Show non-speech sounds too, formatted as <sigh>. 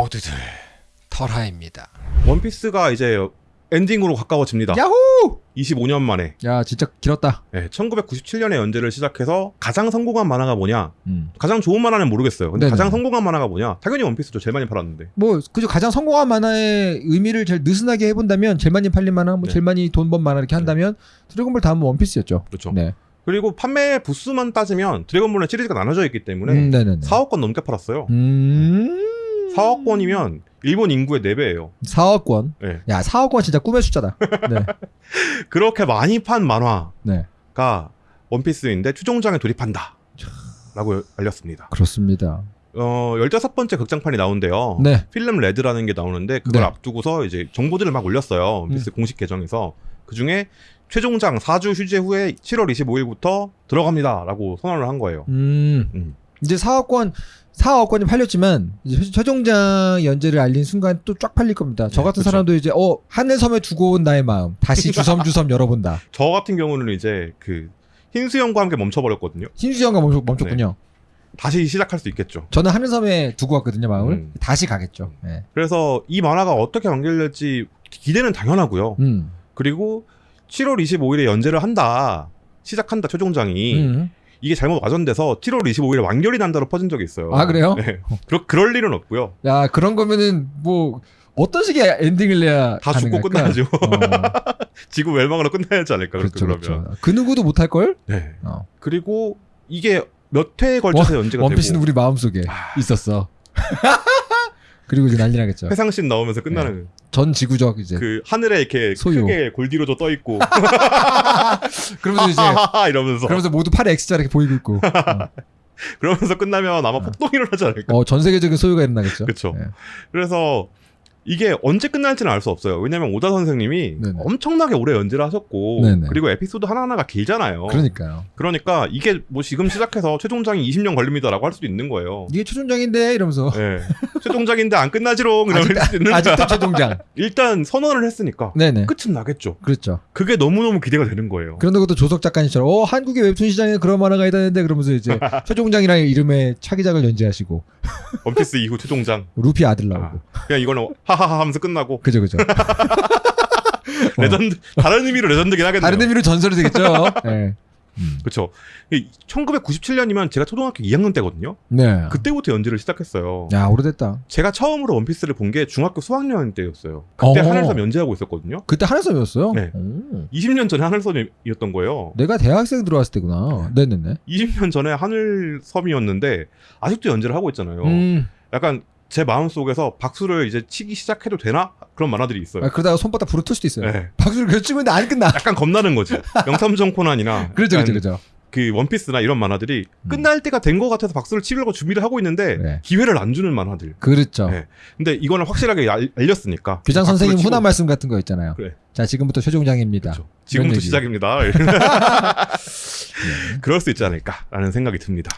모두들 털하입니다. 원피스가 이제 엔딩으로 가까워집니다. 야호! 25년 만에. 야 진짜 길었다. 네, 1997년에 연재를 시작해서 가장 성공한 만화가 뭐냐? 음. 가장 좋은 만화는 모르겠어요. 근데 네네. 가장 성공한 만화가 뭐냐? 당연히 원피스죠. 제일 많이 팔았는데. 뭐 그죠 가장 성공한 만화의 의미를 제일 느슨하게 해본다면 제일 많이 팔린 만화, 뭐 네. 제일 많이 돈 번 만화 이렇게 한다면 드래곤볼 다음은 원피스였죠. 그렇죠. 네. 그리고 판매 부수만 따지면 드래곤볼은 시리즈가 나눠져 있기 때문에 음, 네네네. 4억 건 넘게 팔았어요. 음. 4억 건이면 일본 인구의 4배예요. 4억 원. 네. 야 4억 원 진짜 꿈의 숫자다. 네. <laughs> 그렇게 많이 판 만화가 네. 원피스인데 최종장에 돌입한다. 라고 알렸습니다. 그렇습니다. 어, 15번째 극장판이 나온대요. 네. 필름 레드라는 게 나오는데 그걸 네. 앞두고서 이제 정보들을 막 올렸어요. 원피스 공식 계정에서. 그 중에 최종장 4주 휴재 후에 7월 25일부터 들어갑니다라고 선언을 한 거예요. 음. 음. 이제 4억 원 4억 원이 팔렸지만 이제 최- 최종장 연재를 알린 순간 또 쫙 팔릴 겁니다. 저 네, 같은 그쵸. 사람도 이제 어 하늘섬에 두고 온 나의 마음 다시 <laughs> 주섬주섬 열어본다. 저 같은 경우는 이제 그 흰수염과 함께 멈춰버렸거든요. 신수영과 멈췄, 멈췄군요. 다시 시작할 수 있겠죠. 저는 하늘섬에 두고 왔거든요 마음을. 음. 다시 가겠죠. 네. 그래서 이 만화가 어떻게 완결될지 기대는 당연하고요. 음. 그리고 7월 25일에 연재를 한다. 시작한다 최종장이 음. 이게 잘못 와전돼서 7월 25일에 완결이 난다로 퍼진 적이 있어요. 아, 그래요? 네. 그럴, 그럴 일은 없고요. 야 그런 거면은 뭐 어떤 식의 엔딩을 내야 다 죽고 가능할까? 끝나야죠. 어, <laughs> 지구 멸망으로 끝나야 하지 않을까 그렇죠, 그러면. 그렇죠. 그 누구도 못할 걸? 네. 어. 그리고 이게 몇 회에 걸쳐서 연재가 원피스는 되고 우리 마음 속에 아. 있었어. <laughs> 그리고 이제 난리 나겠죠. 회상씬 나오면서 끝나는 전 지구적 이제 그 하늘에 이렇게 네. 소유. 크게 골디로저 떠 있고 <laughs> 그러면서 이제 이러면서 그러면서 모두 팔에 X자 이렇게 보이고 있고. 어. <laughs> 그러면서 끝나면 아마 어. 폭동이 일어나지 않을까. 어, 전 세계적인 소유가 일어나겠죠. 예. 그래서 이게 언제 끝날지는 알 수 없어요. 왜냐면 오다 선생님이 네네. 엄청나게 오래 연재를 하셨고 네네. 그리고 에피소드 하나하나가 길잖아요. 그러니까요. 그러니까 이게 뭐 지금 시작해서 최종장이 20년 걸립니다라고 할 수도 있는 거예요. 이게 최종장인데 이러면서 네. 최종장인데 안 끝나지롱 <laughs> 이럴 수도 있는. 아직도 최종장. 일단 선언을 했으니까 네네. 끝은 나겠죠. 그렇죠. 그게 너무너무 기대가 되는 거예요. 그런다고 또 조석 작가님처럼 어 한국의 웹툰 시장에 그런 만화가 있다는데 그러면서 이제 <laughs> 최종장이라는 이름의 차기작을 연재하시고 원피스 이후 최종장. 루피 아들 나오고 아, 그냥 이거는 하하하 하면서 끝나고 그죠 그죠. <laughs> 레전드 다른 의미로 레전드긴 하겠네요. 다른 의미로 전설이 되겠죠. <laughs> 네. 음. 그렇죠. 1997년이면 제가 초등학교 2학년 때거든요. 네. 그때부터 연재를 시작했어요. 야 오래됐다. 제가 처음으로 원피스를 본 게 중학교 수학년 때였어요. 그때 어. 하늘섬 연재하고 있었거든요. 그때 하늘섬이었어요. 네. 오. 20년 전에 하늘섬이었던 거예요. 내가 대학생 들어왔을 때구나. 네네네. 20년 전에 하늘섬이었는데 아직도 연재를 하고 있잖아요. 음. 약간 제 마음 속에서 박수를 이제 치기 시작해도 되나 그런 만화들이 있어요. 아, 그러다가 손바닥 불어 틀 수도 있어요. 네. 박수를 계속 치고 있는데 안 끝나. 약간 겁나는 거지. <laughs> 명탐정 코난이나 그렇죠, 그렇죠, 그렇죠. 그 원피스나 이런 만화들이 음. 끝날 때가 된 것 같아서 박수를 치려고 준비를 하고 있는데 네. 기회를 안 주는 만화들. 그렇죠. 네. 근데 이거는 확실하게 알, 알렸으니까. 교장 선생님 치고 훈화 말씀 같은 거 있잖아요. 그래. 자, 지금부터 최종장입니다. 그렇죠. 지금부터. 시작입니다. <laughs> <laughs> 네. 그럴 수 있지 않을까라는 생각이 듭니다.